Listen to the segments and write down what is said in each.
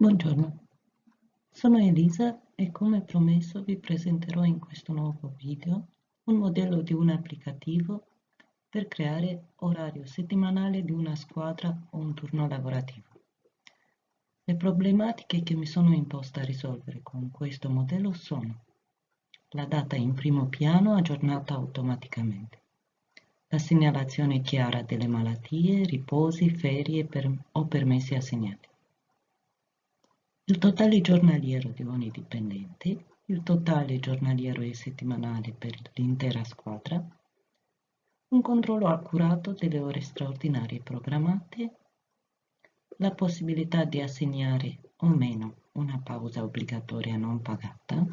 Buongiorno, sono Elisa e come promesso vi presenterò in questo nuovo video un modello di un applicativo per creare orario settimanale di una squadra o un turno lavorativo. Le problematiche che mi sono imposta a risolvere con questo modello sono la data in primo piano aggiornata automaticamente, la segnalazione chiara delle malattie, riposi, ferie per, o permessi assegnati il totale giornaliero di ogni dipendente, il totale giornaliero e settimanale per l'intera squadra, un controllo accurato delle ore straordinarie programmate, la possibilità di assegnare o meno una pausa obbligatoria non pagata,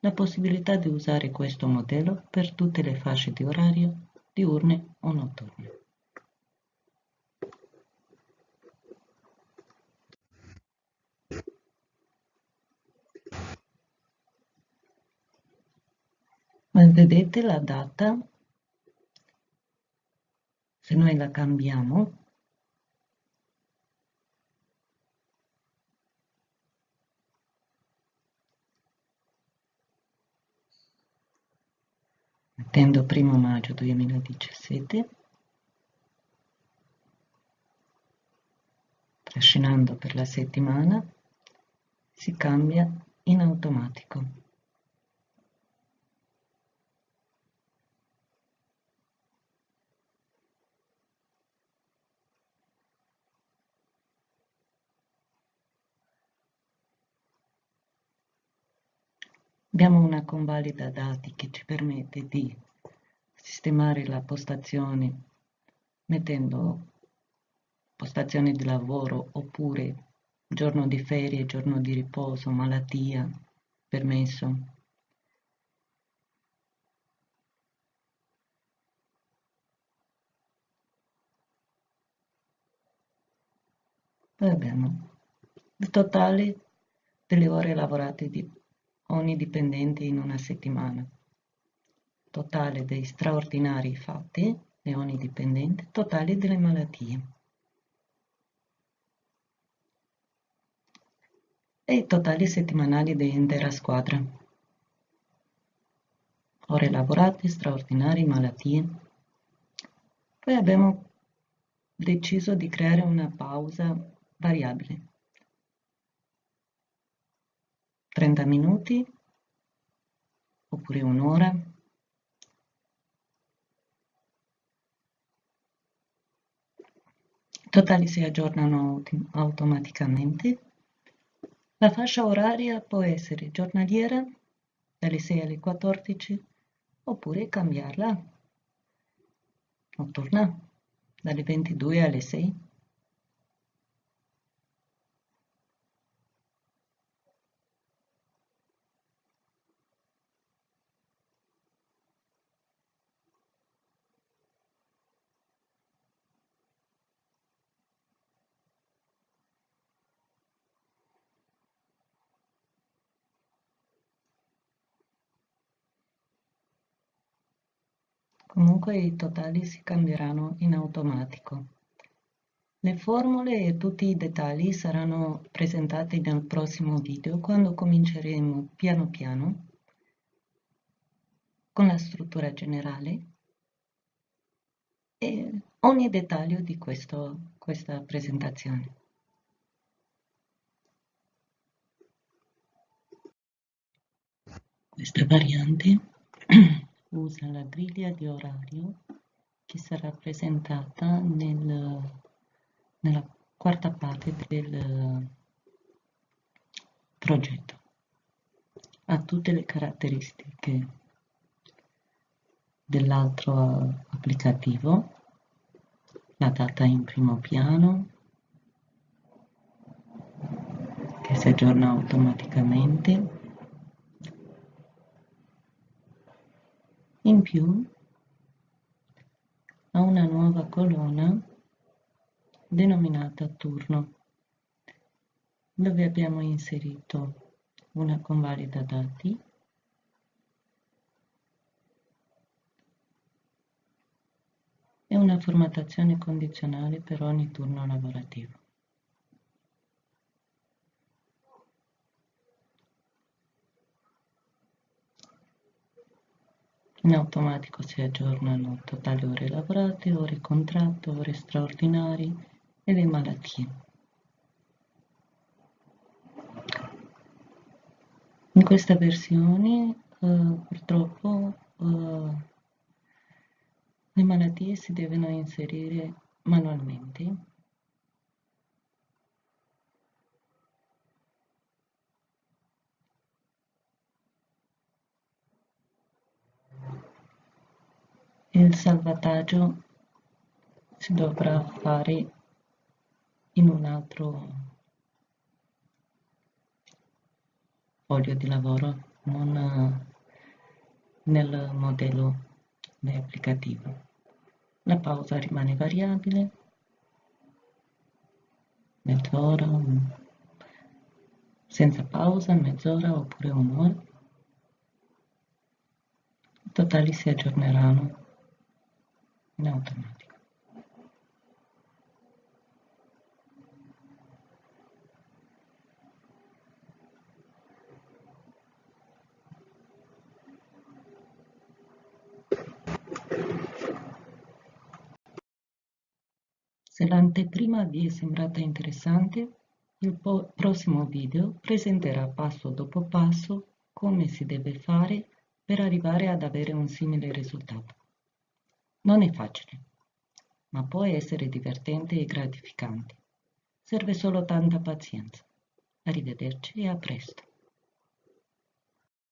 la possibilità di usare questo modello per tutte le fasce di orario diurne o notturne. Vedete la data. Se noi la cambiamo. Mettendo primo maggio 2017 trascinando per la settimana. Si cambia in automatico Abbiamo una convalida dati che ci permette di sistemare la postazione mettendo postazione di lavoro oppure giorno di ferie, giorno di riposo, malattia, permesso. Poi abbiamo il totale delle ore lavorate di ogni dipendente in una settimana. Totale dei straordinari fatti di ogni dipendente, totale delle malattie. E i totali settimanali dell'intera squadra. Ore lavorate, straordinari, malattie. Poi abbiamo deciso di creare una pausa variabile 30 minuti oppure un'ora. I totali si aggiornano automaticamente. La fascia oraria può essere giornaliera dalle 6 alle 14 oppure cambiarla notturna dalle 22 alle 6. Comunque i totali si cambieranno in automatico. Le formule e tutti i dettagli saranno presentati nel prossimo video quando cominceremo piano piano con la struttura generale e ogni dettaglio di questo, questa presentazione. Questa variante usa la griglia di orario che sarà presentata nel, nella quarta parte del progetto. Ha tutte le caratteristiche dell'altro applicativo, la data in primo piano, che si aggiorna automaticamente, In più ha una nuova colonna denominata turno, dove abbiamo inserito una convalida dati e una formattazione condizionale per ogni turno lavorativo. In automatico si aggiornano totali ore lavorate, ore contratto, ore straordinarie e le malattie. In questa versione eh, purtroppo eh, le malattie si devono inserire manualmente il salvataggio si dovrà fare in un altro foglio di lavoro, non nel modello applicativo. La pausa rimane variabile, mezz'ora, senza pausa, mezz'ora oppure un'ora. I totali si aggiorneranno in automatico. Se l'anteprima vi è sembrata interessante, il prossimo video presenterà passo dopo passo come si deve fare per arrivare ad avere un simile risultato. Non è facile, ma può essere divertente e gratificante. Serve solo tanta pazienza. Arrivederci e a presto.